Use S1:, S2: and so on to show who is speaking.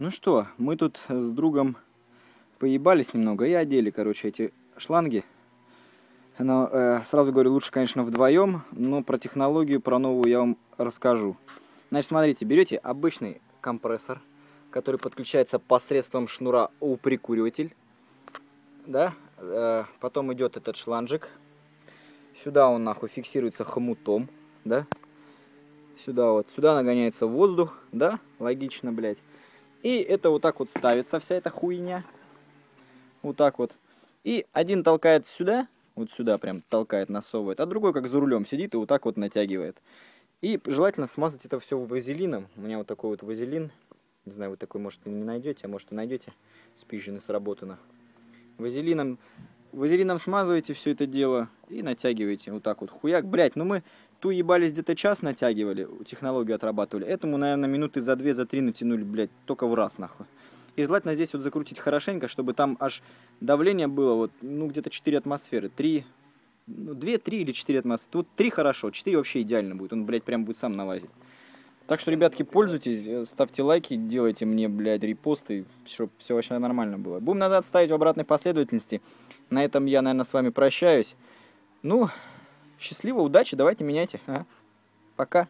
S1: Ну что, мы тут с другом поебались немного и одели, короче, эти шланги. Но э, сразу говорю, лучше, конечно, вдвоем, но про технологию, про новую я вам расскажу. Значит, смотрите, берете обычный компрессор, который подключается посредством шнура у прикуриватель, да, э, потом идет этот шланжик, сюда он нахуй фиксируется хомутом, да, сюда вот, сюда нагоняется воздух, да, логично, блядь. И это вот так вот ставится, вся эта хуйня, вот так вот. И один толкает сюда, вот сюда прям толкает, насовывает, а другой как за рулем сидит и вот так вот натягивает. И желательно смазать это все вазелином. У меня вот такой вот вазелин. Не знаю, вы такой, может, не найдете, а может и найдете. Спижено, сработано. Вазелином, вазелином смазываете все это дело и натягиваете вот так вот. Хуяк, блять, ну мы ту ебались где-то час натягивали, технологию отрабатывали. Этому, наверное, минуты за две, за три натянули, блядь, только в раз, нахуй. И желательно здесь вот закрутить хорошенько, чтобы там аж давление было вот, ну, где-то 4 атмосферы. 3, ну, 2, 3 или 4 атмосферы. Тут 3 хорошо, 4 вообще идеально будет. Он, блядь, прям будет сам налазить. Так что, ребятки, пользуйтесь, э, ставьте лайки, делайте мне, блядь, репосты, чтобы все вообще нормально было. Будем назад ставить в обратной последовательности. На этом я, наверное, с вами прощаюсь. Ну, счастливо, удачи, давайте меняйте. А? Пока.